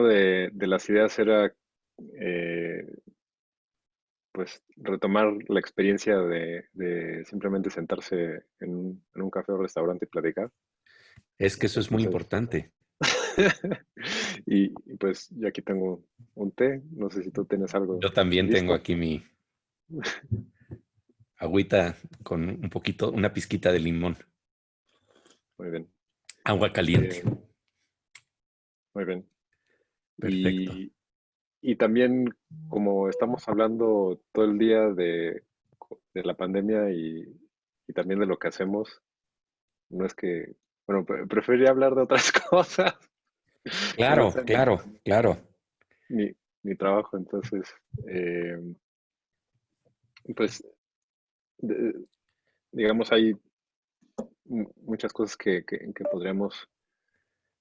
una de, las ideas era eh, pues retomar la experiencia de, simplemente sentarse en un, café o restaurante y platicar. Es que eso es muy importante. y, pues yo aquí tengo un té, no sé si tú tienes algo. Yo también tengo aquí mi agüita con un poquito, una pizquita de limón. Muy bien. Agua caliente. Eh, muy bien. Perfecto. Y también, como estamos hablando todo el día de, la pandemia y, también de lo que hacemos, no es que, bueno, preferiría hablar de otras cosas. Claro, claro, claro. Mi, trabajo, entonces, eh, pues, digamos, hay muchas cosas que, podríamos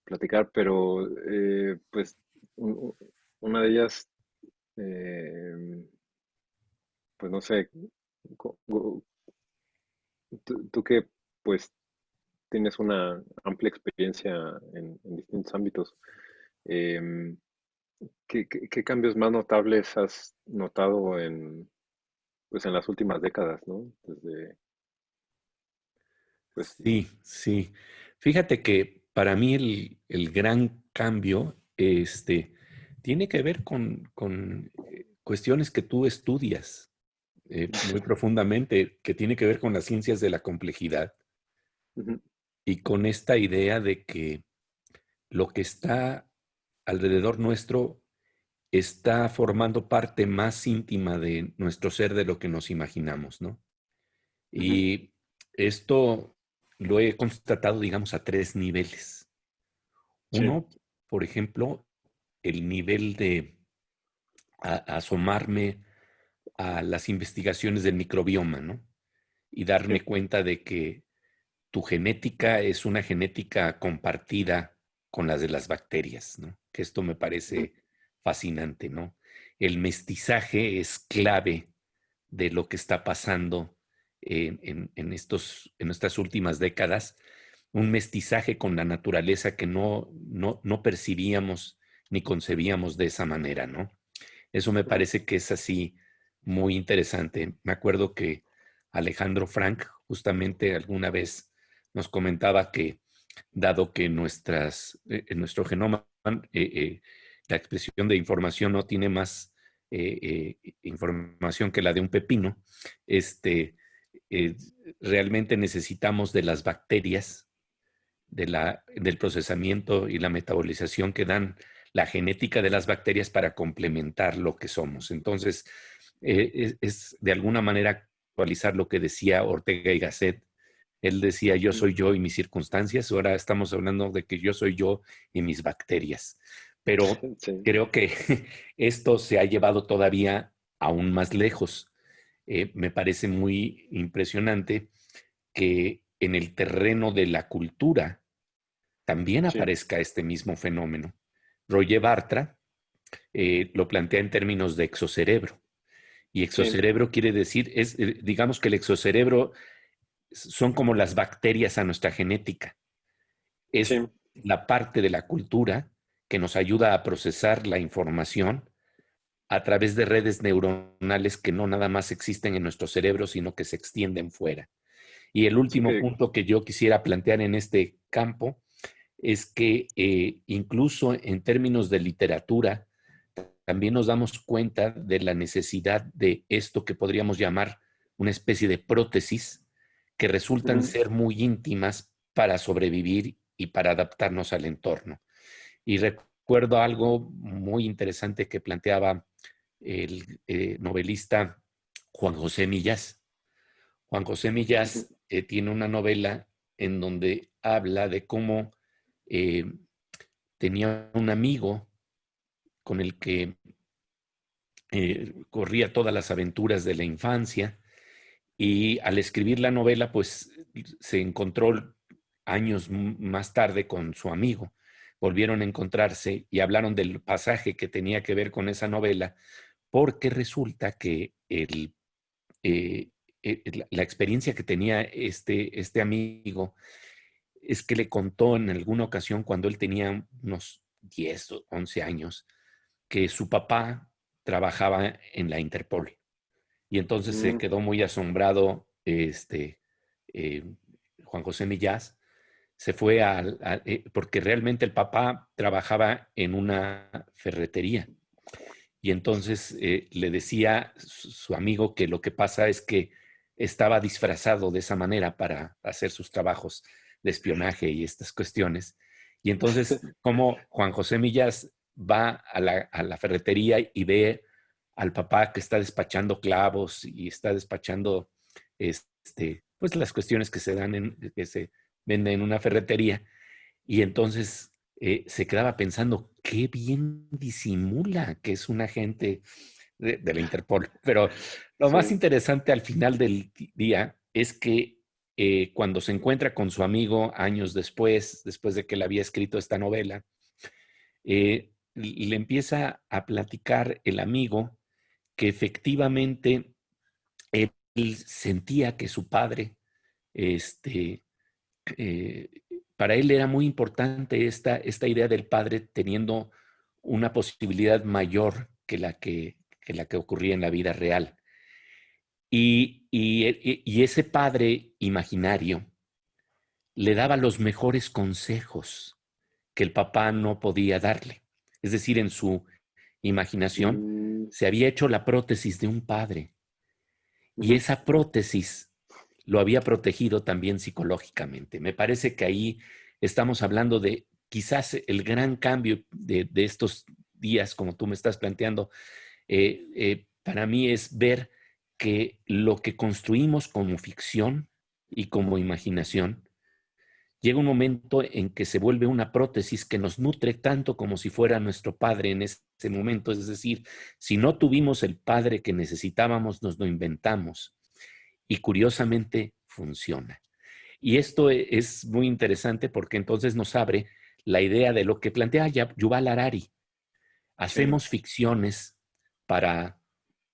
platicar, pero eh, pues una de ellas, em, pues no sé, tú, que pues tienes una amplia experiencia en, distintos ámbitos, em, ¿qué, cambios más notables has notado en, pues en las últimas décadas, ¿no? Desde, pues, sí, sí. Fíjate que para mí el, el gran cambio, este, tiene que ver con, eh, cuestiones que tú estudias eh, muy profundamente, que tiene que ver con las ciencias de la complejidad y con esta idea de que lo que está alrededor nuestro está formando parte más íntima de nuestro ser de lo que nos imaginamos, ¿no? Y esto lo he constatado, digamos, a tres niveles. Uno, por ejemplo, el nivel de asomarme a las investigaciones del microbioma, ¿no? Y darme cuenta de que tu genética es una genética compartida con las de las bacterias, ¿no? Que esto me parece fascinante, ¿no? El mestizaje es clave de lo que está pasando en, estos, en estas últimas décadas, un mestizaje con la naturaleza que no, no, no percibíamos ni concebíamos de esa manera, ¿no? Eso me parece que es así muy interesante. Me acuerdo que Alejandro Frank justamente alguna vez nos comentaba que dado que nuestras, eh, en nuestro genoma eh, eh, la expresión de información no tiene más información que la de un pepino, este, realmente necesitamos de las bacterias, de la, del procesamiento y la metabolización que dan la genética de las bacterias para complementar lo que somos. Entonces, eh, es, de alguna manera actualizar lo que decía Ortega y Gasset. Él decía, yo soy yo y mis circunstancias. Ahora estamos hablando de que yo soy yo y mis bacterias. Pero creo que esto se ha llevado todavía aún más lejos. Eh, me parece muy impresionante que en el terreno de la cultura también aparezca este mismo fenómeno. Roger Bartra eh, lo plantea en términos de exocerebro. Y exocerebro quiere decir, es, eh, digamos que el exocerebro son como las bacterias a nuestra genética. Es la parte de la cultura que nos ayuda a procesar la información a través de redes neuronales que no nada más existen en nuestro cerebro, sino que se extienden fuera. Y el último punto que yo quisiera plantear en este campo es que eh, incluso en términos de literatura, también nos damos cuenta de la necesidad de esto que podríamos llamar una especie de prótesis que resultan ser muy íntimas para sobrevivir y para adaptarnos al entorno. Y recuerdo algo muy interesante que planteaba el eh, novelista Juan José Millás. Juan José Millás eh, tiene una novela en donde habla de cómo eh, tenía un amigo con el que eh, corría todas las aventuras de la infancia y al escribir la novela, pues se encontró años más tarde con su amigo. Volvieron a encontrarse y hablaron del pasaje que tenía que ver con esa novela, porque resulta que el, la experiencia que tenía este, este amigo es que le contó en alguna ocasión cuando él tenía unos 10 o 11 años que su papá trabajaba en la Interpol. Y entonces se mm. quedó muy asombrado este, eh, Juan José Millás. Se fue al, eh, porque realmente el papá trabajaba en una ferretería. Y entonces eh, le decía su amigo que lo que pasa es que estaba disfrazado de esa manera para hacer sus trabajos de espionaje y estas cuestiones. Y entonces, como Juan José Millas va a la, ferretería y ve al papá que está despachando clavos y está despachando este, pues las cuestiones que se dan en, que se venden en una ferretería. Y entonces eh, se quedaba pensando, qué bien disimula que es un agente de, la Interpol. Pero lo más interesante al final del día es que eh, cuando se encuentra con su amigo años después, después de que le había escrito esta novela, eh, le empieza a platicar el amigo que efectivamente él sentía que su padre, este, eh, para él era muy importante esta, esta idea del padre teniendo una posibilidad mayor que la que, la que ocurría en la vida real. Y, y, ese padre imaginario le daba los mejores consejos que el papá no podía darle. Es decir, en su imaginación mm. se había hecho la prótesis de un padre. Y esa prótesis lo había protegido también psicológicamente. Me parece que ahí estamos hablando de quizás el gran cambio de, estos días, como tú me estás planteando, eh, eh, para mí es ver que lo que construimos como ficción y como imaginación llega un momento en que se vuelve una prótesis que nos nutre tanto como si fuera nuestro padre en ese momento. Es decir, si no tuvimos el padre que necesitábamos, nos lo inventamos. Y curiosamente funciona. Y esto e, es muy interesante porque entonces nos abre la idea de lo que plantea Yuval Harari. Hacemos ficciones para,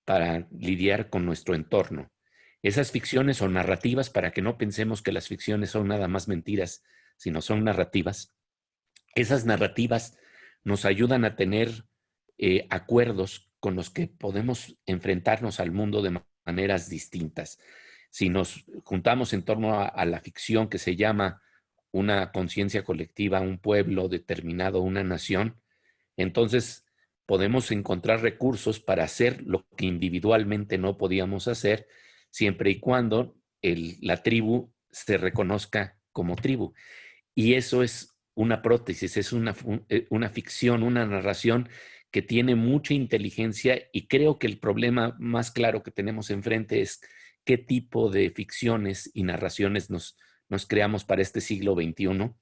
para lidiar con nuestro entorno. Esas ficciones o narrativas, para que no pensemos que las ficciones son nada más mentiras, sino son narrativas, esas narrativas nos ayudan a tener eh, acuerdos con los que podemos enfrentarnos al mundo de maneras distintas. Si nos juntamos en torno a, la ficción que se llama una conciencia colectiva, un pueblo determinado, una nación, entonces podemos encontrar recursos para hacer lo que individualmente no podíamos hacer siempre y cuando la tribu se reconozca como tribu. Y eso es una prótesis, es una, eh, una ficción, una narración que tiene mucha inteligencia y creo que el problema más claro que tenemos enfrente es qué tipo de ficciones y narraciones nos, nos creamos para este siglo XXI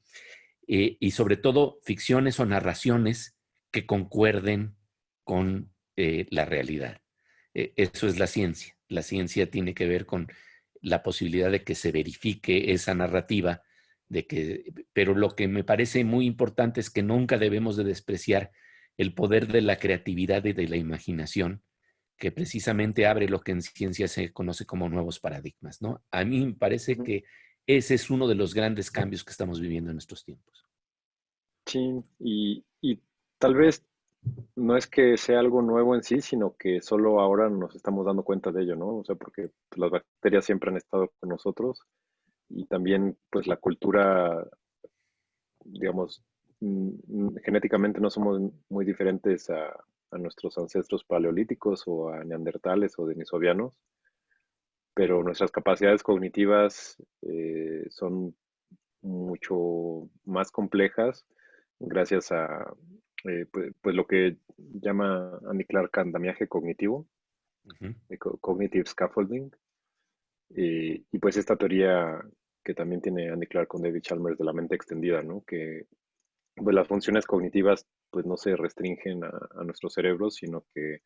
eh, y sobre todo ficciones o narraciones que concuerden con eh, la realidad. eso es la ciencia la ciencia tiene que ver con la posibilidad de que se verifique esa narrativa, de que, pero lo que me parece muy importante es que nunca debemos de despreciar el poder de la creatividad y de la imaginación, que precisamente abre lo que en ciencia se conoce como nuevos paradigmas, ¿no? A mí me parece que ese es uno de los grandes cambios que estamos viviendo en estos tiempos. Sí, y, y tal vez no es que sea algo nuevo en sí, sino que solo ahora nos estamos dando cuenta de ello, ¿no? O sea, porque pues, las bacterias siempre han estado con nosotros y también pues la cultura, digamos, mm, genéticamente no somos muy diferentes a, nuestros ancestros paleolíticos o a neandertales o denisovianos, pero nuestras capacidades cognitivas eh, son mucho más complejas gracias a, eh, pues, pues, lo que llama Andy Clark andamiaje cognitivo, cognitive scaffolding, y pues esta teoría que también tiene Andy Clark con David Chalmers de la mente extendida, ¿no? que pues, las funciones cognitivas pues no se restringen a, a nuestro cerebro, sino que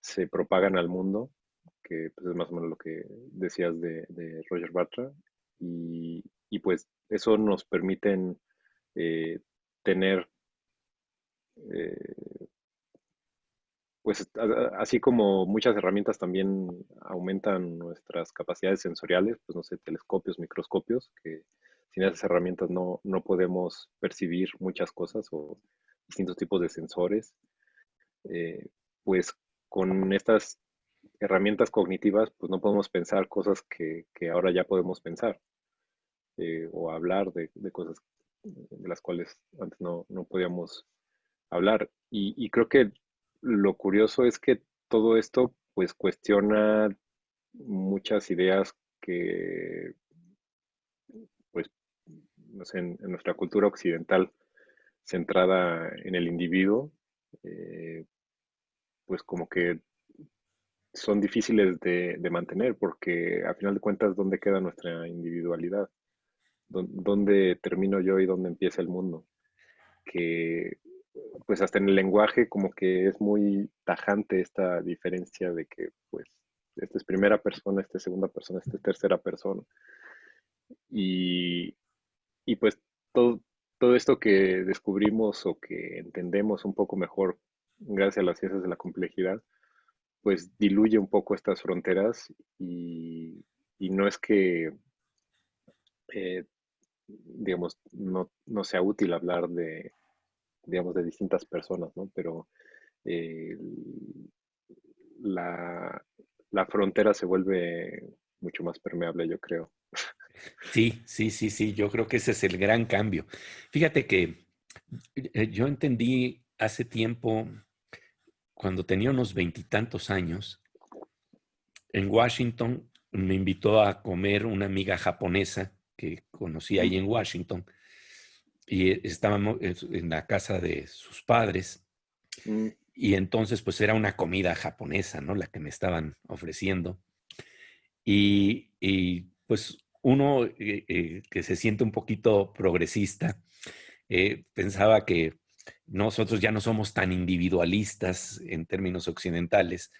se propagan al mundo, que pues, es más o menos lo que decías de, de Roger Bartra, y, y, pues eso nos permiten eh, tener eh, pues así como muchas herramientas también aumentan nuestras capacidades sensoriales, pues no sé, telescopios, microscopios, que sin esas herramientas no, no podemos percibir muchas cosas o distintos tipos de sensores, eh, pues con estas herramientas cognitivas, pues no podemos pensar cosas que, ahora ya podemos pensar eh, o hablar de, cosas de las cuales antes no, podíamos hablar. Y, creo que lo curioso es que todo esto pues cuestiona muchas ideas que pues no sé, en, nuestra cultura occidental centrada en el individuo, eh, pues como que son difíciles de, mantener porque a final de cuentas, ¿dónde queda nuestra individualidad? ¿Dónde termino yo y dónde empieza el mundo? Que pues hasta en el lenguaje como que es muy tajante esta diferencia de que pues esta es primera persona, esta es segunda persona, esta es tercera persona. Y, y pues todo, todo esto que descubrimos o que entendemos un poco mejor gracias a las ciencias de la complejidad, pues diluye un poco estas fronteras y, no es que, eh, digamos, no, sea útil hablar de, digamos, de distintas personas, ¿no? Pero eh, la, la frontera se vuelve mucho más permeable, yo creo. Sí, sí, sí, sí, yo creo que ese es el gran cambio. Fíjate que eh, yo entendí hace tiempo cuando tenía unos veintitantos años, en Washington me invitó a comer una amiga japonesa que conocí ahí en Washington y estábamos en la casa de sus padres mm. y entonces pues era una comida japonesa, ¿no? La que me estaban ofreciendo. Y, pues uno eh, eh, que se siente un poquito progresista, eh, pensaba que nosotros ya no somos tan individualistas en términos occidentales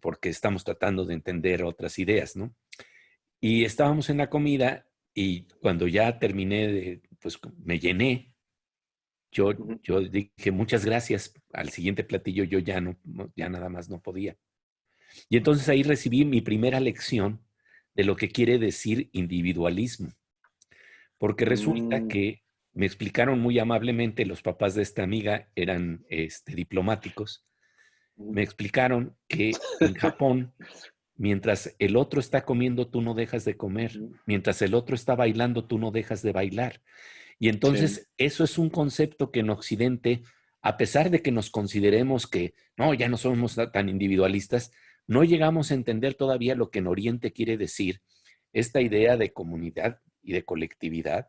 porque estamos tratando de entender otras ideas, ¿no? Y estábamos en la comida y cuando ya terminé de, pues me llené, yo, yo dije muchas gracias. Al siguiente platillo yo ya no, ya nada más no podía. Y entonces ahí recibí mi primera lección de lo que quiere decir individualismo. Porque resulta mm. que me explicaron muy amablemente, los papás de esta amiga eran este, diplomáticos, me explicaron que en Japón, mientras el otro está comiendo, tú no dejas de comer, mientras el otro está bailando, tú no dejas de bailar. Y entonces eso es un concepto que en Occidente, a pesar de que nos consideremos que no, ya no somos tan individualistas, no llegamos a entender todavía lo que en Oriente quiere decir esta idea de comunidad y de colectividad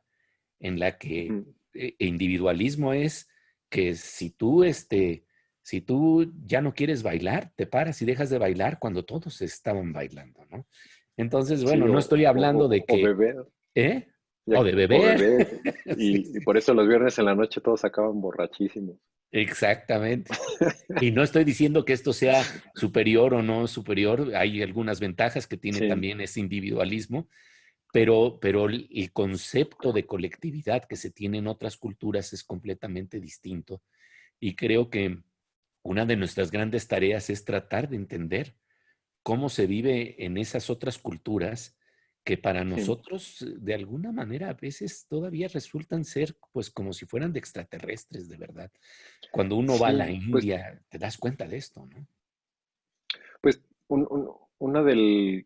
en la que eh, individualismo es que si tú, este, si tú ya no quieres bailar, te paras y dejas de bailar cuando todos estaban bailando, ¿no? Entonces, bueno, no estoy hablando de que... O beber. ¿Eh? o de beber. Y, y, por eso los viernes en la noche todos acaban borrachísimos. Exactamente. Y no estoy diciendo que esto sea superior o no superior. Hay algunas ventajas que tiene también ese individualismo, pero, pero el concepto de colectividad que se tiene en otras culturas es completamente distinto. Y creo que una de nuestras grandes tareas es tratar de entender cómo se vive en esas otras culturas que para nosotros de alguna manera a veces todavía resultan ser pues como si fueran de extraterrestres de verdad. Cuando uno va a la pues India te das cuenta de esto, ¿no? Pues una del,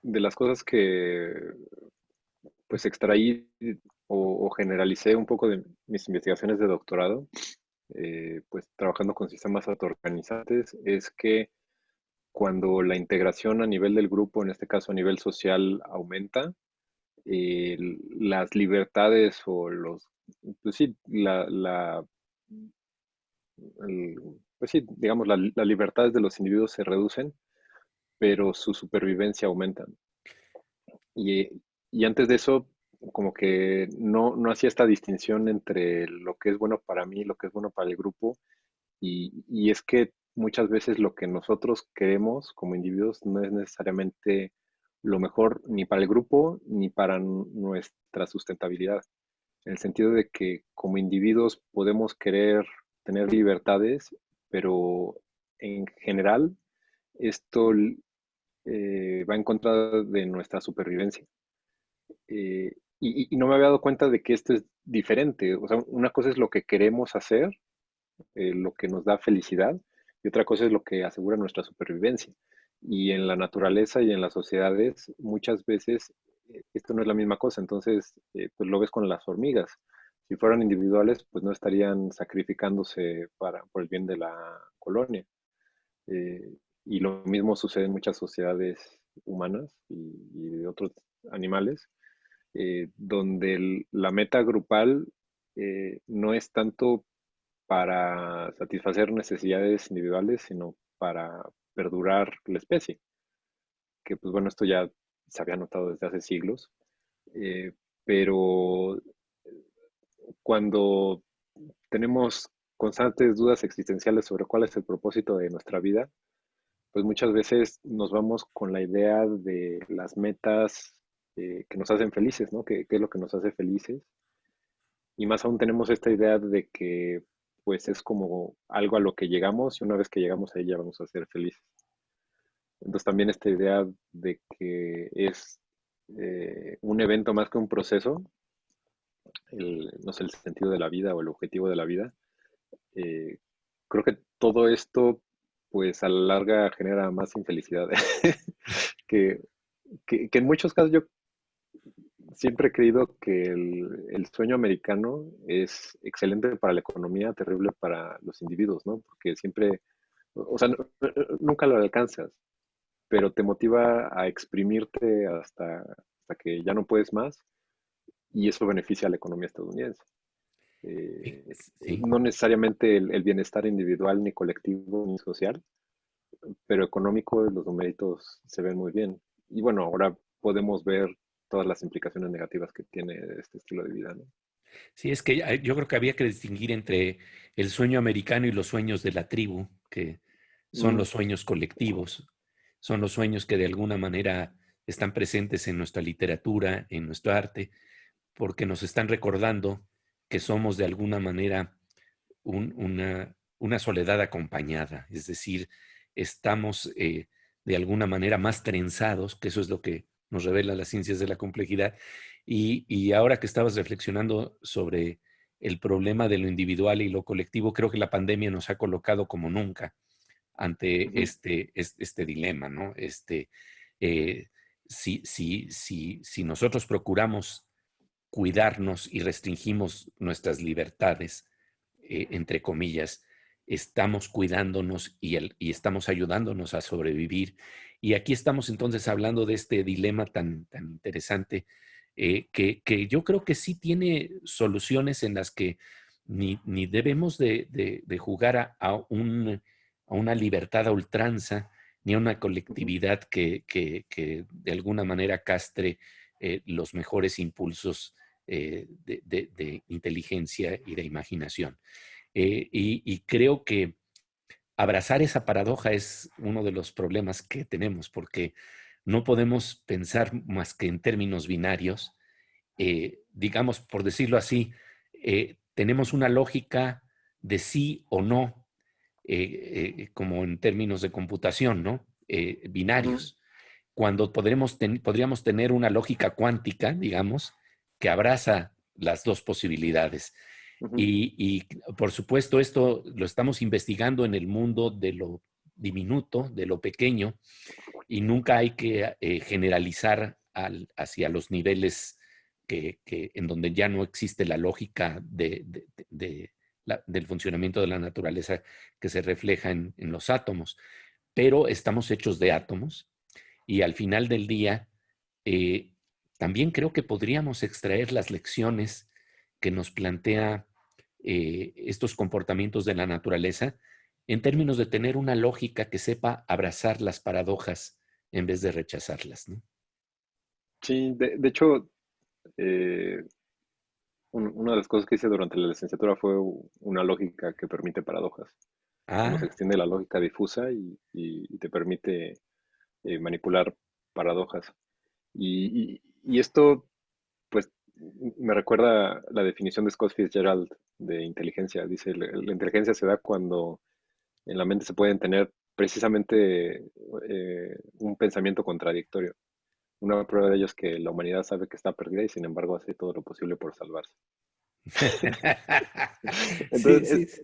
de las cosas que pues extraí o, generalicé un poco de mis investigaciones de doctorado, eh, pues trabajando con sistemas autoorganizantes, es que cuando la integración a nivel del grupo, en este caso a nivel social, aumenta, las libertades o los, pues sí, la, pues sí, digamos, las libertades de los individuos se reducen, pero su supervivencia aumenta. Y, antes de eso, como que no, hacía esta distinción entre lo que es bueno para mí, lo que es bueno para el grupo, y, es que muchas veces lo que nosotros queremos como individuos no es necesariamente lo mejor ni para el grupo ni para nuestra sustentabilidad. En el sentido de que como individuos podemos querer tener libertades, pero en general esto eh, va en contra de nuestra supervivencia. Eh, y, no me había dado cuenta de que esto es diferente. O sea, una cosa es lo que queremos hacer eh, lo que nos da felicidad y otra cosa es lo que asegura nuestra supervivencia. Y en la naturaleza y en las sociedades muchas veces eh, esto no es la misma cosa, entonces pues lo ves con las hormigas. Si fueran individuales, pues no estarían sacrificándose para, por el bien de la colonia. y lo mismo sucede en muchas sociedades humanas y, de otros animales, donde la meta grupal eh, no es tanto para satisfacer necesidades individuales, sino para perdurar la especie. Que pues bueno, esto ya se había notado desde hace siglos, eh, pero cuando tenemos constantes dudas existenciales sobre cuál es el propósito de nuestra vida, pues muchas veces nos vamos con la idea de las metas eh, que nos hacen felices, ¿no? ¿Qué, es lo que nos hace felices? Y más aún tenemos esta idea de que pues es como algo a lo que llegamos y una vez que llegamos ahí ya vamos a ser felices. Entonces también esta idea de que es eh, un evento más que un proceso, no sé, el sentido de la vida o el objetivo de la vida, eh, creo que todo esto pues a la larga genera más infelicidad. que, que, en muchos casos yo siempre he creído que el, sueño americano es excelente para la economía, terrible para los individuos, ¿no? Porque siempre, o sea, nunca lo alcanzas, pero te motiva a exprimirte hasta, hasta que ya no puedes más y eso beneficia a la economía estadounidense. Eh, no necesariamente el, bienestar individual, ni colectivo, ni social, pero económico, los numeritos se ven muy bien. Y bueno, ahora podemos ver todas las implicaciones negativas que tiene este estilo de vida. ¿no? Sí, es que yo creo que había que distinguir entre el sueño americano y los sueños de la tribu, que son los sueños colectivos, son los sueños que de alguna manera están presentes en nuestra literatura, en nuestro arte, porque nos están recordando que somos de alguna manera una, una, soledad acompañada, es decir, estamos eh, de alguna manera más trenzados, que eso es lo que nos revela las ciencias de la complejidad. Y, ahora que estabas reflexionando sobre el problema de lo individual y lo colectivo, creo que la pandemia nos ha colocado como nunca ante este, este, dilema, ¿no? Este, eh, si, si, si, si nosotros procuramos cuidarnos y restringimos nuestras libertades, eh, entre comillas, estamos cuidándonos y, y, estamos ayudándonos a sobrevivir y aquí estamos entonces hablando de este dilema tan, tan interesante eh, que, yo creo que sí tiene soluciones en las que ni, debemos de, jugar a, una libertad a ultranza, ni a una colectividad que, de alguna manera castre eh, los mejores impulsos eh, de, inteligencia y de imaginación. Y, creo que abrazar esa paradoja es uno de los problemas que tenemos, porque no podemos pensar más que en términos binarios. Eh, digamos, por decirlo así, eh, tenemos una lógica de sí o no, eh, como en términos de computación, ¿no? binarios. Cuando podremos podríamos tener una lógica cuántica, digamos, que abraza las dos posibilidades y, por supuesto esto lo estamos investigando en el mundo de lo diminuto, de lo pequeño, y nunca hay que eh, generalizar hacia los niveles que, en donde ya no existe la lógica de, del funcionamiento de la naturaleza que se refleja en, los átomos. Pero estamos hechos de átomos y al final del día eh, también creo que podríamos extraer las lecciones que nos plantea eh, estos comportamientos de la naturaleza en términos de tener una lógica que sepa abrazar las paradojas en vez de rechazarlas. ¿no? Sí, de, hecho, eh, una de las cosas que hice durante la licenciatura fue una lógica que permite paradojas. Ah. Se extiende la lógica difusa y, te permite eh, manipular paradojas. y, esto me recuerda la definición de Scott Fitzgerald de inteligencia. Dice, la, inteligencia se da cuando en la mente se pueden tener precisamente eh, un pensamiento contradictorio. Una prueba de ello es que la humanidad sabe que está perdida y sin embargo hace todo lo posible por salvarse. Entonces,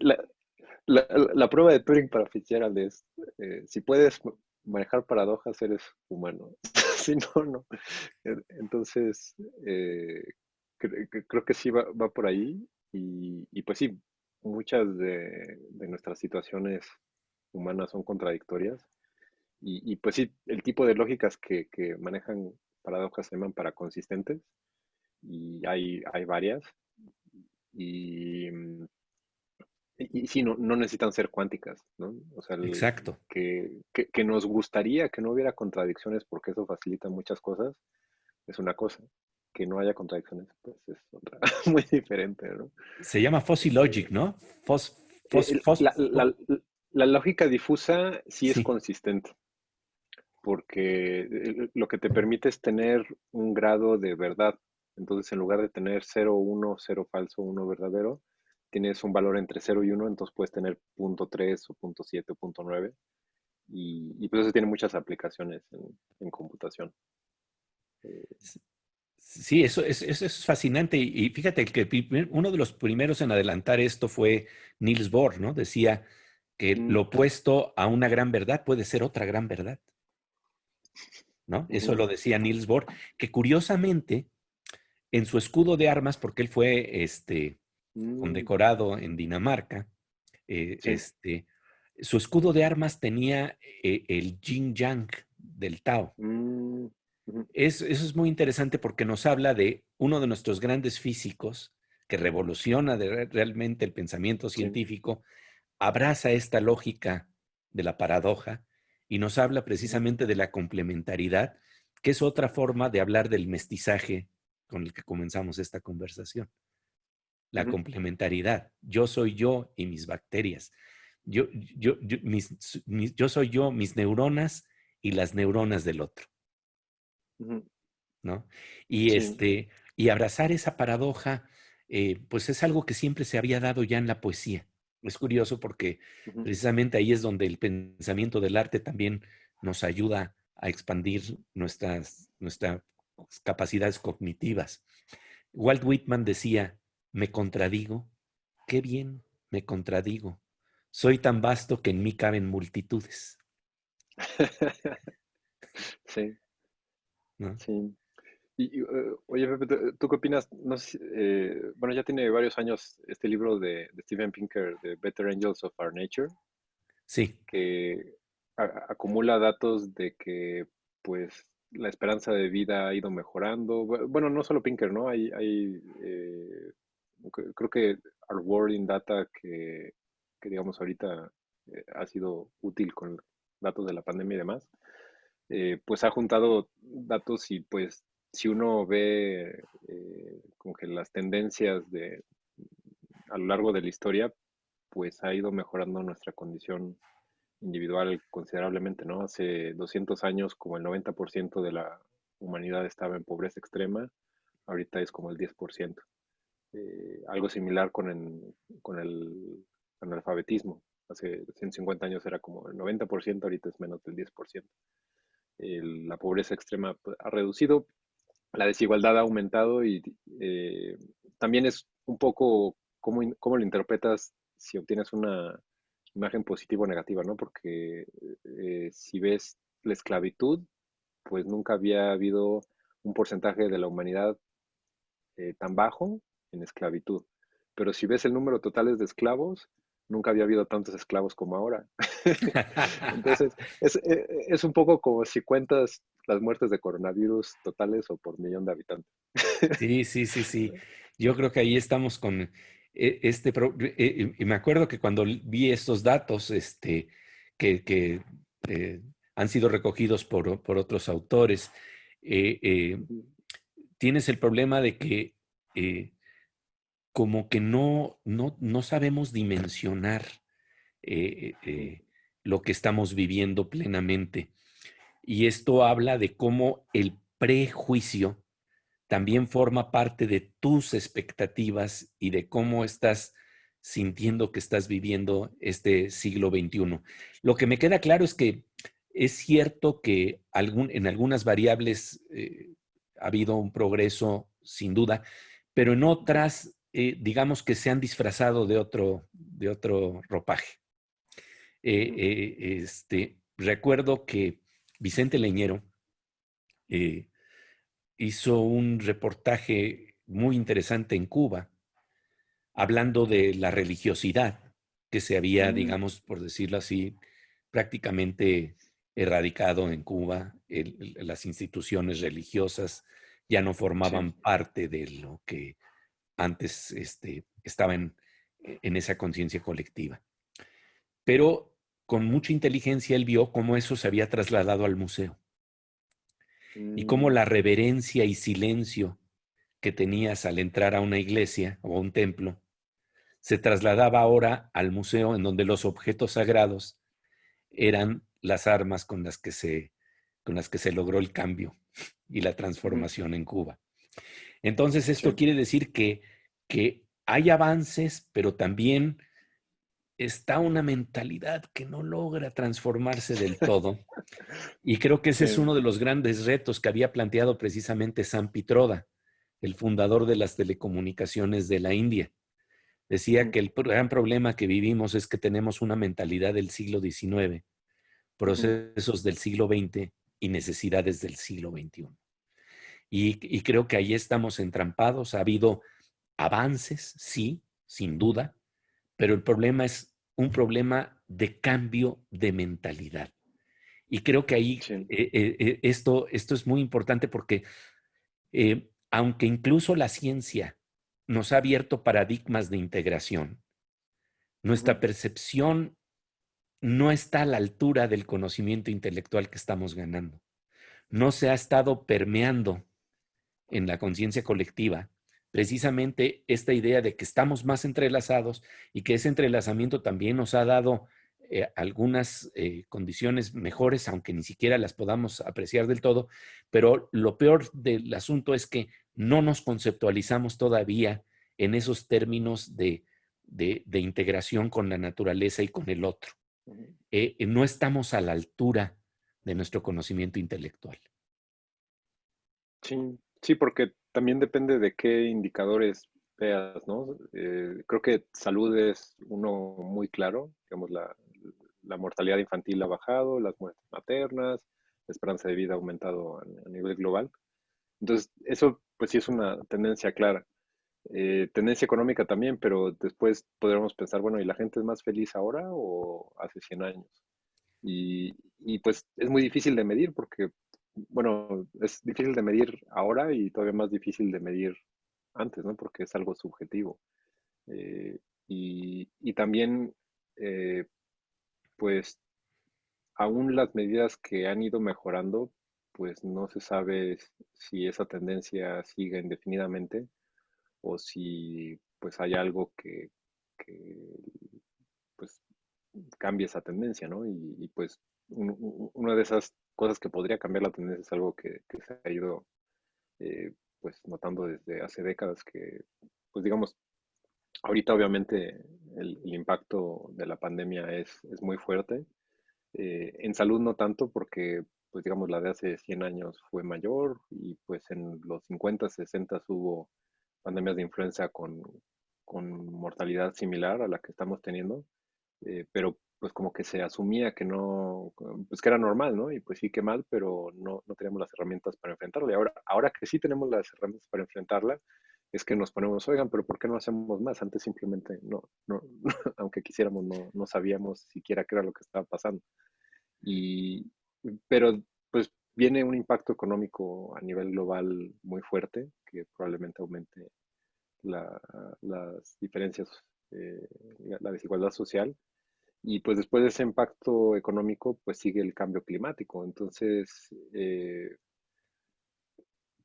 La, prueba de Turing para Fitzgerald es, eh, si puedes manejar paradojas, eres humano. si no, no. Entonces, eh, creo que sí va, por ahí. Y, pues sí, muchas de, nuestras situaciones humanas son contradictorias. Y, pues sí, el tipo de lógicas que, manejan paradojas se llaman paraconsistentes. Y hay, hay varias. Y, y, sí, no, no, necesitan ser cuánticas, ¿no? O sea, Exacto. Que, que, nos gustaría que no hubiera contradicciones porque eso facilita muchas cosas, es una cosa. Que no haya contradicciones, pues es otra, muy diferente, ¿no? Se llama fuzzy logic, ¿no? Fos, eh, la, la, lógica difusa sí, sí es consistente, porque eh, lo que te permite es tener un grado de verdad. Entonces, en lugar de tener 0, 1, 0 falso, 1 verdadero, tienes un valor entre 0 y 1, entonces puedes tener punto .3 o punto .7 o punto .9. Y, y pues eso tiene muchas aplicaciones en, computación. Eh, sí, eso, eso, es fascinante. Y fíjate que uno de los primeros en adelantar esto fue Niels Bohr, ¿no? Decía que mm. lo opuesto a una gran verdad puede ser otra gran verdad. ¿No? Eso lo decía Niels Bohr, que curiosamente en su escudo de armas, porque él fue este, Mm. condecorado en Dinamarca. Eh, este, su escudo de armas tenía eh, el yin yang del Tao. Mm, eso es muy interesante porque nos habla de uno de nuestros grandes físicos que revoluciona realmente el pensamiento científico, abraza esta lógica de la paradoja y nos habla precisamente de la complementariedad, que es otra forma de hablar del mestizaje con el que comenzamos esta conversación la complementariedad. Yo soy yo y mis bacterias. Yo, yo, yo, yo soy yo, mis neuronas y las neuronas del otro. ¿No? Y, este, y abrazar esa paradoja, eh, pues es algo que siempre se había dado ya en la poesía. Es curioso porque precisamente ahí es donde el pensamiento del arte también nos ayuda a expandir nuestras, nuestras capacidades cognitivas. Walt Whitman decía, me contradigo. Qué bien, me contradigo. Soy tan vasto que en mí caben multitudes. sí. Sí. Y, eh, oye, Pepe, ¿tú qué opinas? No eh, bueno, ya tiene varios años este libro de, Steven Pinker, de Better Angels of Our Nature. Sí. Que acumula datos de que, pues, la esperanza de vida ha ido mejorando. Bueno, no solo Pinker, ¿no? Hay, hay eh, creo que our world in data que, digamos ahorita eh, ha sido útil con datos de la pandemia y demás, eh, pues ha juntado datos y pues si uno ve eh, como que las tendencias de a lo largo de la historia, pues ha ido mejorando nuestra condición individual considerablemente, ¿no? Hace 200 años como el 90% de la humanidad estaba en pobreza extrema, ahorita es como el 10%. Eh, algo similar con con el analfabetismo. Hace 150 años era como el 90%, ahorita es menos del 10%. La pobreza extrema pues, ha reducido, la desigualdad ha aumentado y eh, también es un poco cómo, cómo, lo interpretas si obtienes una imagen positiva o negativa, ¿no? Porque eh, si ves la esclavitud, pues nunca había habido un porcentaje de la humanidad tan bajo en esclavitud. Pero si ves el número total de esclavos, nunca había habido tantos esclavos como ahora. Entonces, eh, es, un poco como si cuentas las muertes de coronavirus totales o por millón de habitantes. Sí, sí, sí, sí. Yo creo que ahí estamos con eh, este... Eh, y me acuerdo que cuando vi estos datos este, que, han sido recogidos por, por otros autores, tienes el problema de que como que no, no, no sabemos dimensionar eh, eh, lo que estamos viviendo plenamente. Y esto habla de cómo el prejuicio también forma parte de tus expectativas y de cómo estás sintiendo que estás viviendo este siglo XXI. Lo que me queda claro es que es cierto que algún, en algunas variables eh, ha habido un progreso, sin duda, pero en otras eh, digamos que se han disfrazado de otro, de otro ropaje. Eh, eh, este, recuerdo que Vicente Leñero hizo un reportaje muy interesante en Cuba, hablando de la religiosidad que se había, mm. digamos, por decirlo así, prácticamente erradicado en Cuba. las instituciones religiosas ya no formaban parte de lo que antes este, estaba en, esa conciencia colectiva. Pero con mucha inteligencia él vio cómo eso se había trasladado al museo y cómo mm. la reverencia y silencio que tenías al entrar a una iglesia o a un templo se trasladaba ahora al museo en donde los objetos sagrados eran las armas con las que se, con las que se logró el cambio y la transformación en Cuba. Entonces, esto quiere decir que, que hay avances, pero también está una mentalidad que no logra transformarse del todo. Y creo que ese es uno de los grandes retos que había planteado precisamente San Pitroda, el fundador de las telecomunicaciones de la India. Decía que el gran problema que vivimos es que tenemos una mentalidad del siglo XIX, procesos del siglo XX y necesidades del siglo XXI. Y, y creo que ahí estamos entrampados. Ha habido avances, sí, sin duda, pero el problema es un problema de cambio de mentalidad. Y creo que ahí eh, eh, eh, esto, esto es muy importante porque aunque incluso la ciencia nos ha abierto paradigmas de integración, nuestra percepción no está a la altura del conocimiento intelectual que estamos ganando. No se ha estado permeando en la conciencia colectiva precisamente esta idea de que estamos más entrelazados y que ese entrelazamiento también nos ha dado eh, algunas eh, condiciones mejores, aunque ni siquiera las podamos apreciar del todo, pero lo peor del asunto es que no nos conceptualizamos todavía en esos términos de, integración con la naturaleza y con el otro. Eh, no estamos a la altura de nuestro conocimiento intelectual. Sí, sí, porque también depende de qué indicadores veas, ¿no? Eh, creo que salud es uno muy claro, digamos, la, mortalidad infantil ha bajado, las muertes maternas, la esperanza de vida ha aumentado a, nivel global. Entonces, eso pues sí es una tendencia clara. Eh, tendencia económica también, pero después podríamos pensar, bueno, ¿y la gente es más feliz ahora o hace 100 años? Y, y pues es muy difícil de medir porque bueno, es difícil de medir ahora y todavía más difícil de medir antes, ¿no? Porque es algo subjetivo. Eh, y, también, eh, pues, aún las medidas que han ido mejorando, pues no se sabe si esa tendencia sigue indefinidamente o si pues hay algo que, pues cambie esa tendencia, ¿no? Y, pues una de esas cosas que podría cambiar la tendencia es algo que, se ha ido eh, pues notando desde hace décadas que, pues digamos, ahorita obviamente el, impacto de la pandemia es, es muy fuerte. Eh, en salud no tanto porque, pues digamos, la de hace 100 años fue mayor y pues en los 50, 60 hubo pandemias de influenza con, con mortalidad similar a la que estamos teniendo, eh, pero pues como que se asumía que no, pues que era normal, ¿no? Y pues sí que mal, pero no, no teníamos las herramientas para enfrentarlo. Y ahora, ahora que sí tenemos las herramientas para enfrentarla, es que nos ponemos, oigan, pero ¿por qué no hacemos más? Antes simplemente no, no, aunque quisiéramos, no, no sabíamos siquiera qué era lo que estaba pasando. Y, pero pues viene un impacto económico a nivel global muy fuerte, que probablemente aumente la, las diferencias, eh, la desigualdad social y pues después de ese impacto económico, pues sigue el cambio climático. Entonces, eh,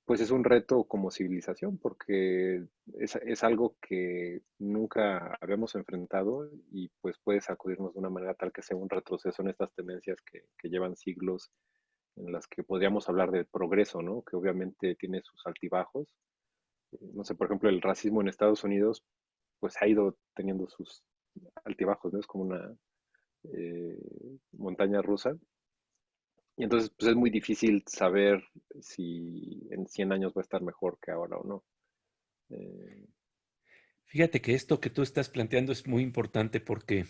pues es un reto como civilización porque es, es, algo que nunca habíamos enfrentado y pues puede sacudirnos de una manera tal que sea un retroceso en estas tendencias que, que llevan siglos en las que podríamos hablar de progreso, ¿no? Que obviamente tiene sus altibajos. No sé, por ejemplo, el racismo en Estados Unidos pues ha ido teniendo sus altibajos, ¿no? Es como una, eh, montaña rusa. Y entonces pues es muy difícil saber si en 100 años va a estar mejor que ahora o no. Eh, Fíjate que esto que tú estás planteando es muy importante porque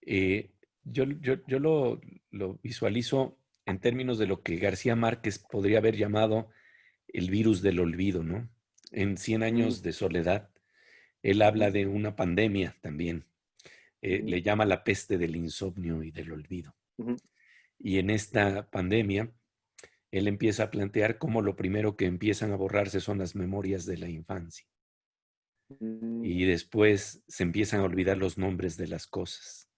eh, yo, yo, lo, visualizo en términos de lo que García Márquez podría haber llamado el virus del olvido, ¿no? En 100 mm. años de soledad, él habla de una pandemia también. Eh, le llama la peste del insomnio y del olvido. Y en esta pandemia, él empieza a plantear cómo lo primero que empiezan a borrarse son las memorias de la infancia. Mm. Y después se empiezan a olvidar los nombres de las cosas.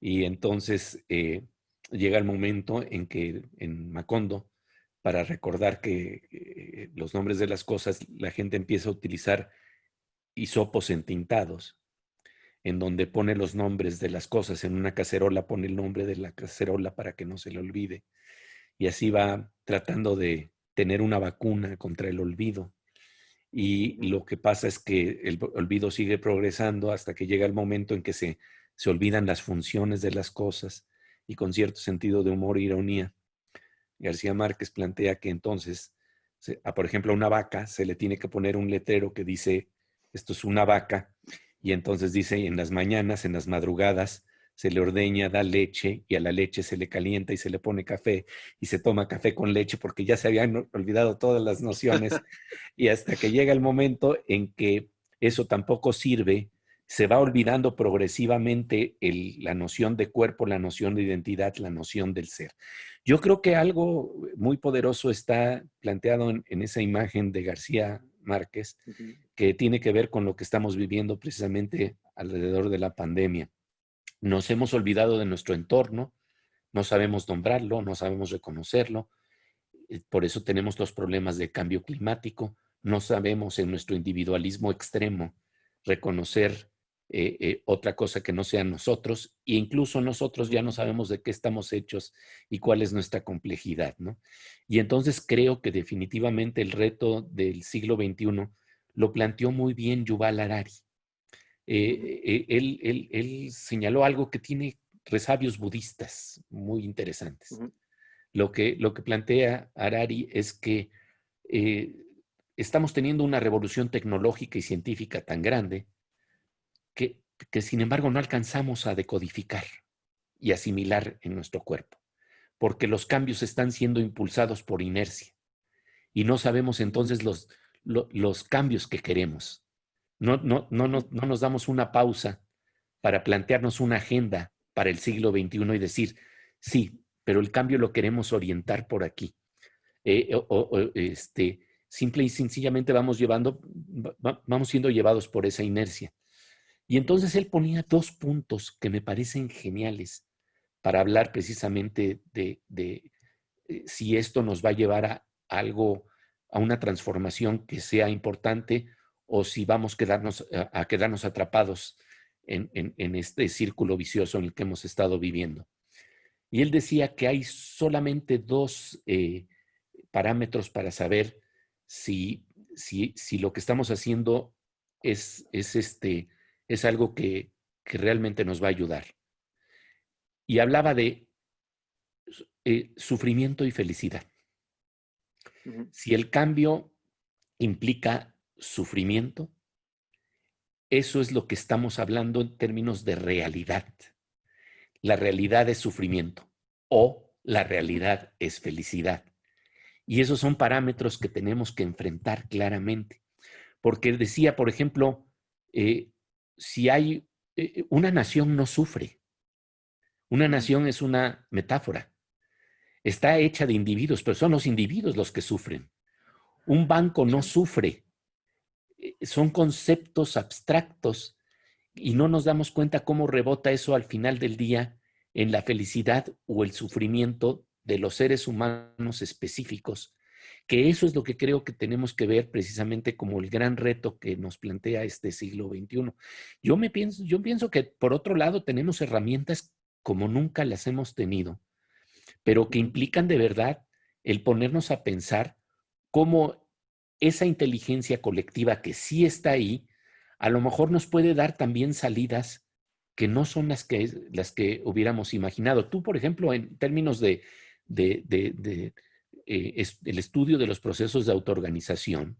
Y entonces eh, llega el momento en que en Macondo, para recordar que eh, los nombres de las cosas, la gente empieza a utilizar hisopos entintados, en donde pone los nombres de las cosas. En una cacerola pone el nombre de la cacerola para que no se le olvide. Y así va tratando de tener una vacuna contra el olvido. Y lo que pasa es que el olvido sigue progresando hasta que llega el momento en que se, se olvidan las funciones de las cosas y con cierto sentido de humor e ironía. García Márquez plantea que entonces, a, por ejemplo, a una vaca se le tiene que poner un letrero que dice, esto es una vaca, y entonces dice, en las mañanas, en las madrugadas, se le ordeña, da leche y a la leche se le calienta y se le pone café y se toma café con leche porque ya se habían olvidado todas las nociones y hasta que llega el momento en que eso tampoco sirve, se va olvidando progresivamente la noción de cuerpo, la noción de identidad, la noción del ser. Yo creo que algo muy poderoso está planteado en, esa imagen de García Márquez, que tiene que ver con lo que estamos viviendo precisamente alrededor de la pandemia. Nos hemos olvidado de nuestro entorno, no sabemos nombrarlo, no sabemos reconocerlo, eh, por eso tenemos los problemas de cambio climático, no sabemos en nuestro individualismo extremo reconocer eh, eh, otra cosa que no sean nosotros, e incluso nosotros ya no sabemos de qué estamos hechos y cuál es nuestra complejidad, ¿no? Y entonces creo que definitivamente el reto del siglo XXI lo planteó muy bien Yuval Harari. Eh, él, señaló algo que tiene resabios budistas muy interesantes. lo, que, lo que plantea Harari es que estamos teniendo una revolución tecnológica y científica tan grande que, sin embargo no alcanzamos a decodificar y asimilar en nuestro cuerpo, porque los cambios están siendo impulsados por inercia y no sabemos entonces los, los cambios que queremos. No, no, no, no, nos damos una pausa para plantearnos una agenda para el siglo XXI y decir, sí, pero el cambio lo queremos orientar por aquí. Eh, este, simple y sencillamente vamos llevando, vamos siendo llevados por esa inercia. Y entonces él ponía dos puntos que me parecen geniales para hablar precisamente de, eh, si esto nos va a llevar a algo, a una transformación que sea importante o si vamos a quedarnos, a, quedarnos atrapados en, este círculo vicioso en el que hemos estado viviendo. Y él decía que hay solamente dos eh, parámetros para saber si, si, lo que estamos haciendo es, es, este, es algo que, realmente nos va a ayudar. Y hablaba de eh, sufrimiento y felicidad. Si el cambio implica sufrimiento, eso es lo que estamos hablando en términos de realidad. La realidad es sufrimiento o la realidad es felicidad. Y esos son parámetros que tenemos que enfrentar claramente. Porque decía, por ejemplo, eh, si hay eh, una nación no sufre. Una nación es una metáfora. Está hecha de individuos, pero son los individuos los que sufren. Un banco no sufre, eh, son conceptos abstractos y no nos damos cuenta cómo rebota eso al final del día en la felicidad o el sufrimiento de los seres humanos específicos, que eso es lo que creo que tenemos que ver precisamente como el gran reto que nos plantea este siglo XXI. Yo, me pienso, yo pienso que por otro lado tenemos herramientas como nunca las hemos tenido, pero que implican de verdad el ponernos a pensar cómo esa inteligencia colectiva que sí está ahí, a lo mejor nos puede dar también salidas que no son las que, las que hubiéramos imaginado. Tú, por ejemplo, en términos de, de, de, eh, el estudio de los procesos de autoorganización,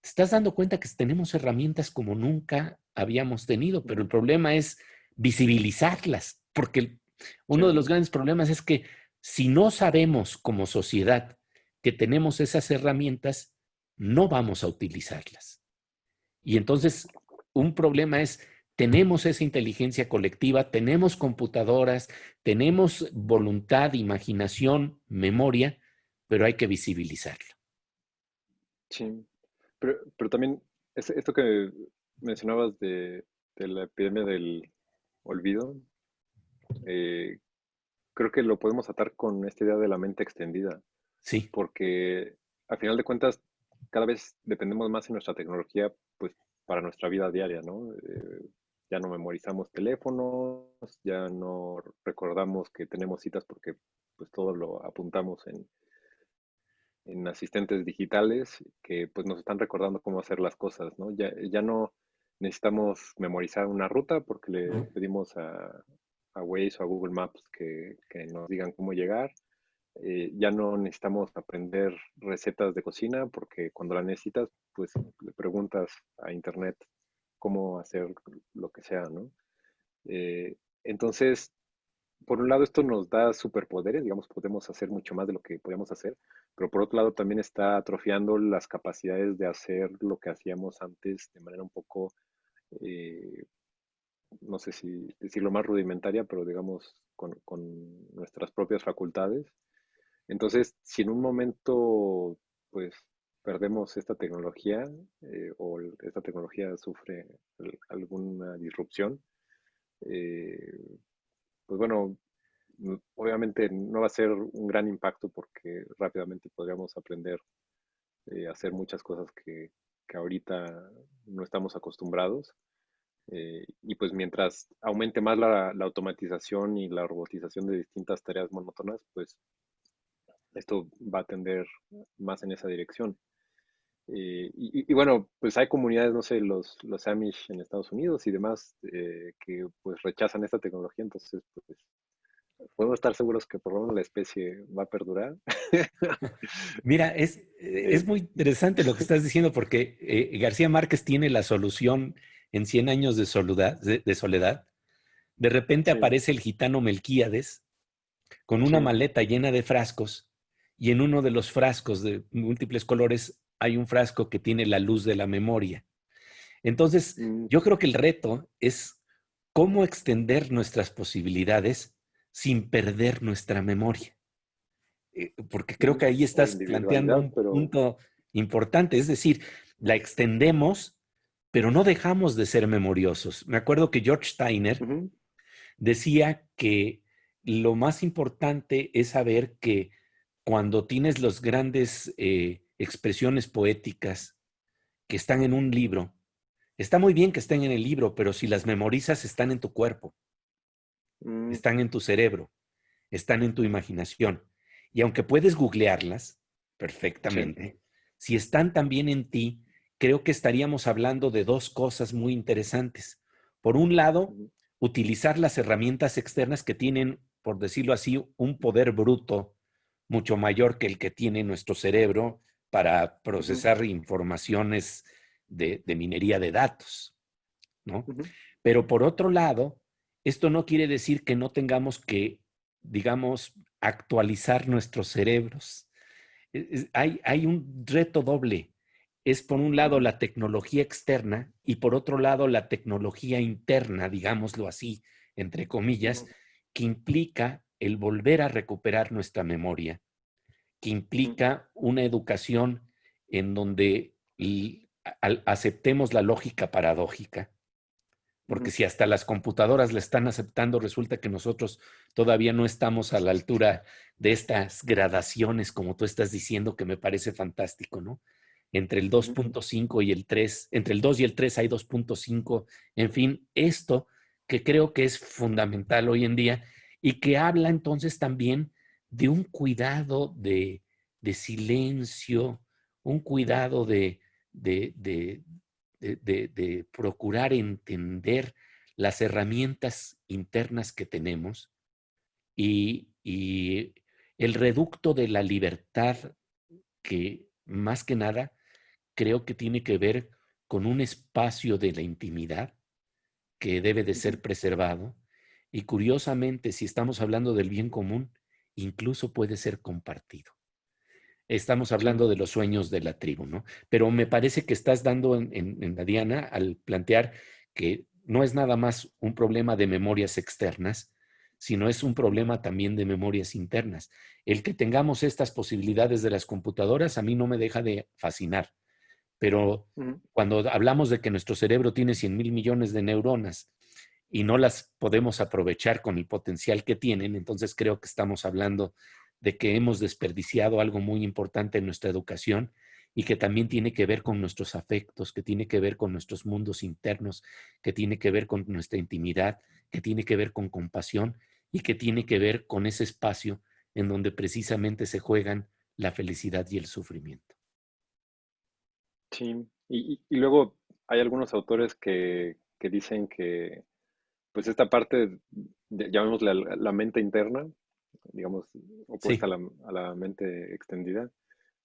te estás dando cuenta que tenemos herramientas como nunca habíamos tenido, pero el problema es visibilizarlas, porque uno de los grandes problemas es que si no sabemos como sociedad que tenemos esas herramientas, no vamos a utilizarlas. Y entonces, un problema es, tenemos esa inteligencia colectiva, tenemos computadoras, tenemos voluntad, imaginación, memoria, pero hay que visibilizarla. Sí, pero, también esto que mencionabas de, la epidemia del olvido, eh, creo que lo podemos atar con esta idea de la mente extendida. Sí. Porque al final de cuentas, cada vez dependemos más en nuestra tecnología, pues para nuestra vida diaria, ¿no? Eh, ya no memorizamos teléfonos, ya no recordamos que tenemos citas porque pues todo lo apuntamos en, en asistentes digitales que pues nos están recordando cómo hacer las cosas, ¿no? Ya, ya no necesitamos memorizar una ruta porque le pedimos a, a Waze o a Google Maps que, que nos digan cómo llegar. Eh, ya no necesitamos aprender recetas de cocina porque cuando la necesitas, pues le preguntas a internet cómo hacer lo que sea, ¿no? Eh, entonces, por un lado, esto nos da superpoderes, digamos, podemos hacer mucho más de lo que podíamos hacer, pero por otro lado también está atrofiando las capacidades de hacer lo que hacíamos antes de manera un poco, eh, no sé si decirlo más rudimentaria, pero digamos, con, nuestras propias facultades. Entonces, si en un momento, pues, perdemos esta tecnología eh, o esta tecnología sufre alguna disrupción, eh, pues bueno, obviamente no va a ser un gran impacto porque rápidamente podríamos aprender eh, a hacer muchas cosas que, ahorita no estamos acostumbrados. y pues mientras aumente más la, la automatización y la robotización de distintas tareas monótonas, pues esto va a tender más en esa dirección. Eh, y, bueno, pues hay comunidades, no sé, los, los Amish en Estados Unidos y demás, eh, que pues rechazan esta tecnología, entonces pues podemos estar seguros que por lo menos la especie va a perdurar. Mira, es, es muy interesante lo que estás diciendo porque eh, García Márquez tiene la solución en 100 años de soledad. De, soledad. de repente aparece el gitano Melquíades con una maleta llena de frascos y en uno de los frascos de múltiples colores hay un frasco que tiene la luz de la memoria. Entonces, mm. yo creo que el reto es cómo extender nuestras posibilidades sin perder nuestra memoria. Eh, porque creo que ahí estás planteando un punto importante, es decir, la extendemos, pero no dejamos de ser memoriosos. Me acuerdo que George Steiner decía que lo más importante es saber que cuando tienes los grandes eh, expresiones poéticas que están en un libro, está muy bien que estén en el libro, pero si las memorizas están en tu cuerpo, mm. están en tu cerebro, están en tu imaginación. Y aunque puedes googlearlas perfectamente, si están también en ti, creo que estaríamos hablando de dos cosas muy interesantes. Por un lado, utilizar las herramientas externas que tienen, por decirlo así, un poder bruto mucho mayor que el que tiene nuestro cerebro para procesar informaciones de, minería de datos, ¿no? Pero por otro lado, esto no quiere decir que no tengamos que, digamos, actualizar nuestros cerebros. E, hay, hay un reto doble. Es por un lado la tecnología externa y por otro lado la tecnología interna, digámoslo así, entre comillas, que implica el volver a recuperar nuestra memoria, que implica una educación en donde aceptemos la lógica paradójica, porque si hasta las computadoras la están aceptando, resulta que nosotros todavía no estamos a la altura de estas gradaciones, como tú estás diciendo, que me parece fantástico, ¿no? Entre el 2.5 y el 3, entre el 2 y el 3 hay 2.5, en fin, esto que creo que es fundamental hoy en día y que habla entonces también de un cuidado de, silencio, un cuidado de, de, procurar entender las herramientas internas que tenemos y, el reducto de la libertad que más que nada creo que tiene que ver con un espacio de la intimidad que debe de ser preservado. Y curiosamente, si estamos hablando del bien común, incluso puede ser compartido. Estamos hablando de los sueños de la tribu, ¿no? Pero me parece que estás dando en, la Diana al plantear que no es nada más un problema de memorias externas, sino es un problema también de memorias internas. El que tengamos estas posibilidades de las computadoras a mí no me deja de fascinar, pero cuando hablamos de que nuestro cerebro tiene 100 mil millones de neuronas y no las podemos aprovechar con el potencial que tienen, entonces creo que estamos hablando de que hemos desperdiciado algo muy importante en nuestra educación y que también tiene que ver con nuestros afectos, que tiene que ver con nuestros mundos internos, que tiene que ver con nuestra intimidad, que tiene que ver con compasión y que tiene que ver con ese espacio en donde precisamente se juegan la felicidad y el sufrimiento. Sí, y, luego hay algunos autores que, dicen que pues esta parte, llamémosle la mente interna, digamos, opuesta a, la, mente extendida,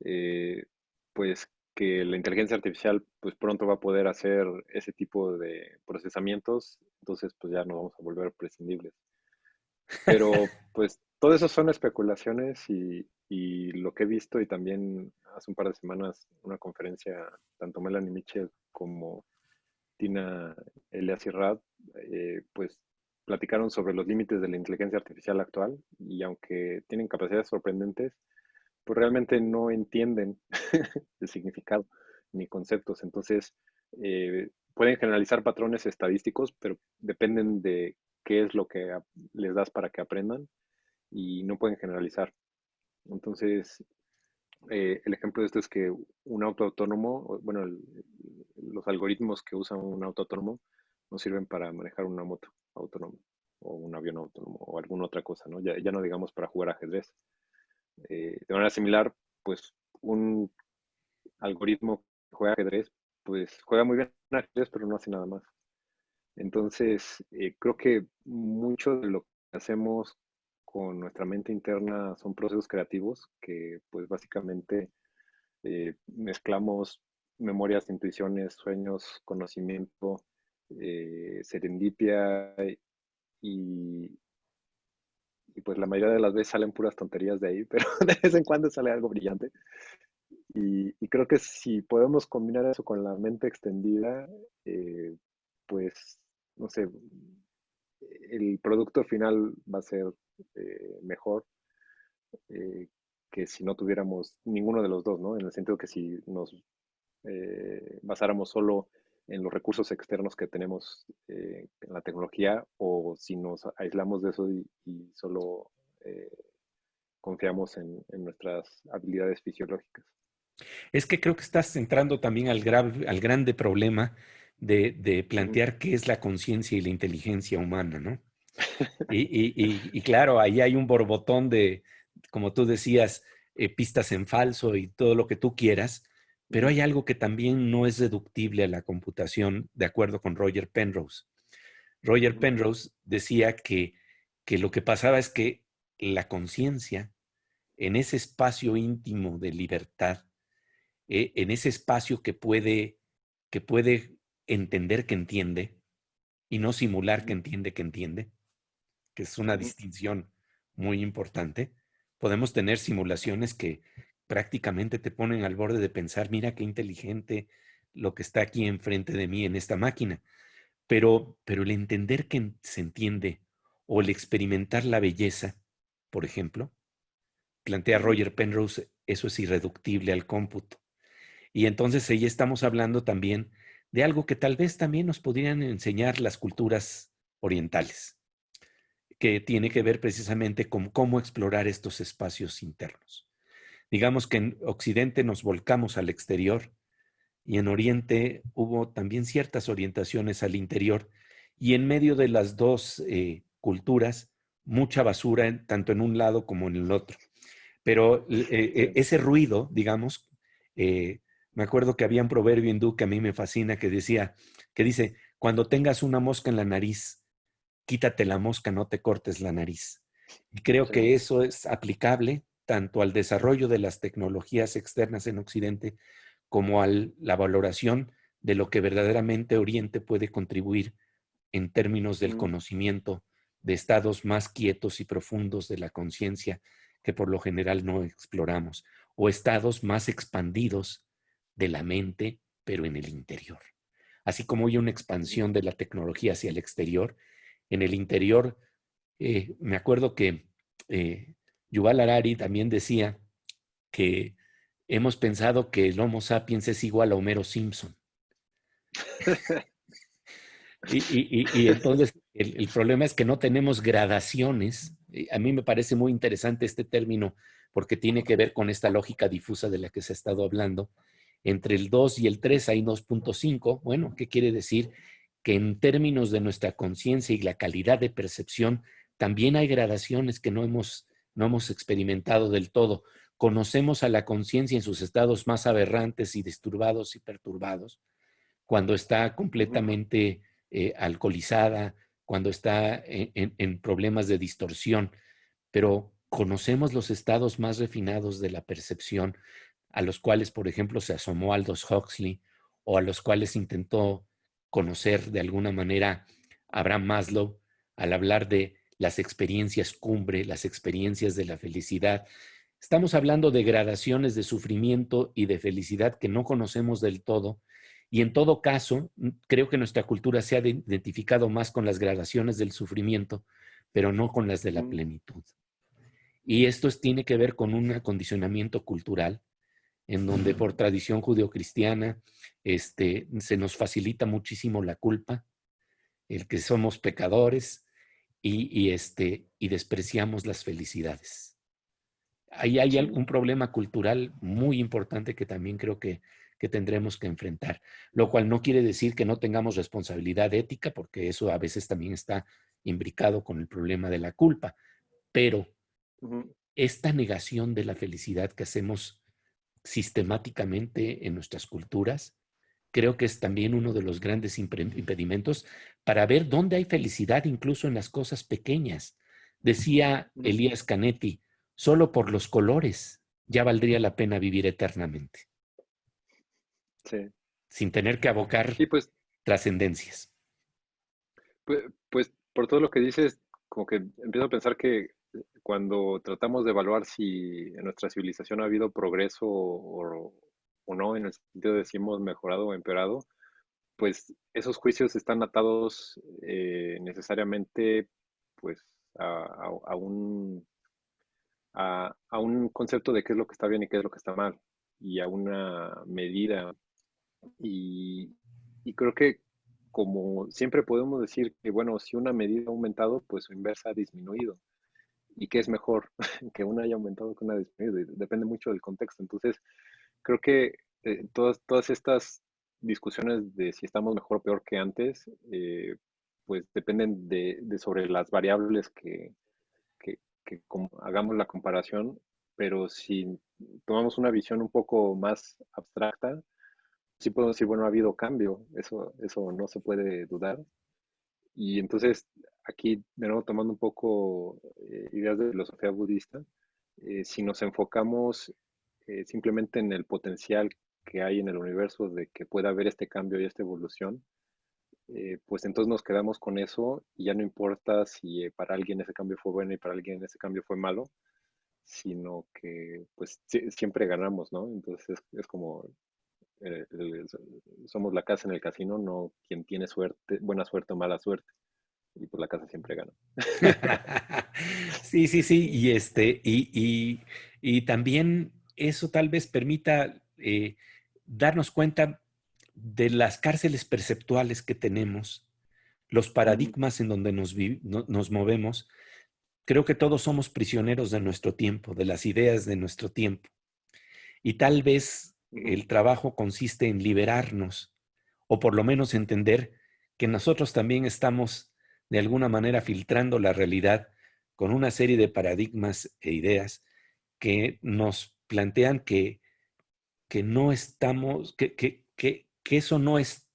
eh, pues que la inteligencia artificial pues pronto va a poder hacer ese tipo de procesamientos, entonces pues ya no vamos a volver prescindibles. Pero pues todo eso son especulaciones y, y, lo que he visto y también hace un par de semanas una conferencia, tanto Melanie Mitchell como Tina Elias y Rad, eh, pues platicaron sobre los límites de la inteligencia artificial actual y aunque tienen capacidades sorprendentes, pues realmente no entienden el significado ni conceptos. Entonces, eh, pueden generalizar patrones estadísticos, pero dependen de qué es lo que les das para que aprendan y no pueden generalizar. Entonces, eh, el ejemplo de esto es que un auto autónomo, bueno, los algoritmos que usan un auto autónomo no sirven para manejar una moto autónoma o un avión autónomo o alguna otra cosa, ¿no? Ya, no digamos para jugar ajedrez. Eh, de manera similar, pues un algoritmo que juega ajedrez, pues juega muy bien ajedrez, pero no hace nada más. Entonces, eh, creo que mucho de lo que hacemos con nuestra mente interna son procesos creativos que, pues básicamente, eh, mezclamos memorias, intuiciones, sueños, conocimiento, serendipia y, y pues la mayoría de las veces salen puras tonterías de ahí, pero de vez en cuando sale algo brillante. Y, creo que si podemos combinar eso con la mente extendida, eh, pues, no sé, el producto final va a ser eh, mejor eh, que si no tuviéramos ninguno de los dos, ¿no? En el sentido que si nos basáramos solo en los recursos externos que tenemos eh, en la tecnología o si nos aislamos de eso y, solo eh, confiamos en, nuestras habilidades fisiológicas. Es que creo que estás entrando también al, al grande problema de, plantear qué es la conciencia y la inteligencia humana, ¿no? Y, claro, ahí hay un borbotón de, como tú decías, eh, pistas en falso y todo lo que tú quieras, pero hay algo que también no es deductible a la computación, de acuerdo con Roger Penrose. Roger Penrose decía que, que lo que pasaba es que la conciencia, en ese espacio íntimo de libertad, eh, en ese espacio que puede, que puede entender que entiende y no simular que entiende que entiende, que es una distinción muy importante, podemos tener simulaciones que, prácticamente te ponen al borde de pensar, mira qué inteligente lo que está aquí enfrente de mí en esta máquina. Pero, pero el entender que se entiende o el experimentar la belleza, por ejemplo, plantea Roger Penrose, eso es irreductible al cómputo. Y entonces ahí estamos hablando también de algo que tal vez también nos podrían enseñar las culturas orientales, que tiene que ver precisamente con cómo explorar estos espacios internos. Digamos que en Occidente nos volcamos al exterior y en Oriente hubo también ciertas orientaciones al interior y en medio de las dos eh, culturas, mucha basura tanto en un lado como en el otro. Pero eh, eh, ese ruido, digamos, me acuerdo que había un proverbio hindú que a mí me fascina que decía, que dice, cuando tengas una mosca en la nariz, quítate la mosca, no te cortes la nariz. Y creo que eso es aplicable tanto al desarrollo de las tecnologías externas en Occidente como a la valoración de lo que verdaderamente Oriente puede contribuir en términos del conocimiento de estados más quietos y profundos de la conciencia que por lo general no exploramos, o estados más expandidos de la mente, pero en el interior. Así como hay una expansión de la tecnología hacia el exterior, en el interior, eh, me acuerdo que eh, Yuval Harari también decía que hemos pensado que el Homo sapiens es igual a Homero Simpson. y, entonces el, problema es que no tenemos gradaciones. A mí me parece muy interesante este término porque tiene que ver con esta lógica difusa de la que se ha estado hablando. Entre el 2 y el 3 hay 2.5. Bueno, ¿qué quiere decir? Que en términos de nuestra conciencia y la calidad de percepción, también hay gradaciones que no hemos, no hemos experimentado del todo. Conocemos a la conciencia en sus estados más aberrantes y disturbados y perturbados, cuando está completamente eh, alcoholizada, cuando está en, problemas de distorsión, pero conocemos los estados más refinados de la percepción, a los cuales, por ejemplo, se asomó Aldous Huxley o a los cuales intentó conocer de alguna manera Abraham Maslow al hablar de las experiencias cumbre, las experiencias de la felicidad. Estamos hablando de gradaciones de sufrimiento y de felicidad que no conocemos del todo y en todo caso, creo que nuestra cultura se ha identificado más con las gradaciones del sufrimiento, pero no con las de la plenitud. Y esto tiene que ver con un acondicionamiento cultural, en donde por tradición judeocristiana este, se nos facilita muchísimo la culpa, el que somos pecadores y, este, y despreciamos las felicidades. Ahí hay un problema cultural muy importante que también creo que que tendremos que enfrentar, lo cual no quiere decir que no tengamos responsabilidad ética, porque eso a veces también está imbricado con el problema de la culpa, pero esta negación de la felicidad que hacemos sistemáticamente en nuestras culturas, creo que es también uno de los grandes impedimentos para ver dónde hay felicidad incluso en las cosas pequeñas. Decía Elías Canetti, solo por los colores ya valdría la pena vivir eternamente. Sin tener que abocar pues, trascendencias. Pues, pues, por todo lo que dices, como que empiezo a pensar que cuando tratamos de evaluar si en nuestra civilización ha habido progreso o, no, en el sentido de si hemos mejorado o empeorado, pues esos juicios están atados eh, necesariamente pues a, un, a, un concepto de qué es lo que está bien y qué es lo que está mal y a una medida y, creo que como siempre podemos decir que, bueno, si una medida ha aumentado, pues su inversa ha disminuido. ¿Y qué es mejor? que una haya aumentado que una disminuido. Depende mucho del contexto. Entonces, creo que eh, todas, todas estas discusiones de si estamos mejor o peor que antes, eh, pues dependen de, sobre las variables que, que, hagamos la comparación, pero si tomamos una visión un poco más abstracta, sí podemos decir, bueno, ha habido cambio, eso, eso no se puede dudar. Y entonces, aquí, de nuevo, tomando un poco eh, ideas de filosofía budista, si nos enfocamos eh, simplemente en el potencial que hay en el universo de que pueda haber este cambio y esta evolución, pues entonces nos quedamos con eso y ya no importa si para alguien ese cambio fue bueno y para alguien ese cambio fue malo, sino que pues siempre ganamos, ¿no? Entonces es como eh, somos la casa en el casino, no quien tiene buena suerte o mala suerte. Y pues la casa siempre gana. sí, sí, sí. Y este, y, y, también eso tal vez permita eh, darnos cuenta de las cárceles perceptuales que tenemos, los paradigmas en donde nos, nos movemos. Creo que todos somos prisioneros de nuestro tiempo, de las ideas de nuestro tiempo. Y tal vez el trabajo consiste en liberarnos o por lo menos entender que nosotros también estamos de alguna manera filtrando la realidad con una serie de paradigmas e ideas que nos plantean que, que no estamos, que, que, que, eso no es,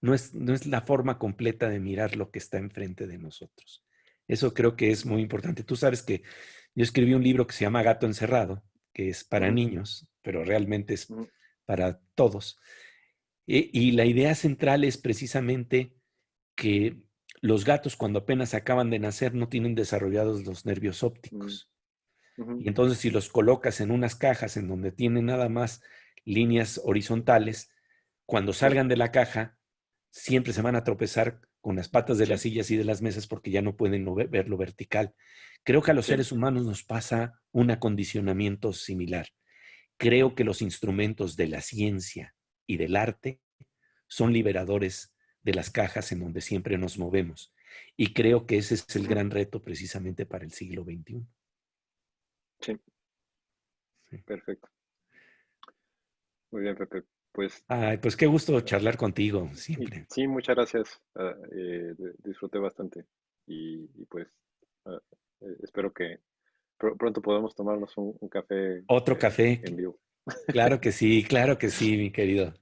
no, es, no es la forma completa de mirar lo que está enfrente de nosotros. Eso creo que es muy importante. Tú sabes que yo escribí un libro que se llama Gato Encerrado, que es para niños, pero realmente es para todos. E, y la idea central es precisamente que los gatos cuando apenas acaban de nacer no tienen desarrollados los nervios ópticos. Y entonces si los colocas en unas cajas en donde tienen nada más líneas horizontales, cuando salgan de la caja, siempre se van a tropezar con las patas de las sillas y de las mesas porque ya no pueden ver lo vertical. Creo que a los seres humanos nos pasa un acondicionamiento similar. Creo que los instrumentos de la ciencia y del arte son liberadores de las cajas en donde siempre nos movemos. Y creo que ese es el gran reto precisamente para el siglo XXI. Sí. Perfecto. Muy bien, Pepe. Pues, Ay, pues qué gusto charlar contigo siempre. Sí, muchas gracias. Ah, eh, disfruté bastante. Y, pues ah, eh, espero que pronto podamos tomarnos un, café. Otro eh, café. En vivo. Claro que sí, claro que sí, mi querido.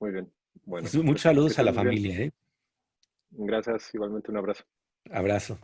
Muy bien. Bueno, pues, muchos saludos a la familia. Gracias, igualmente un abrazo. Abrazo.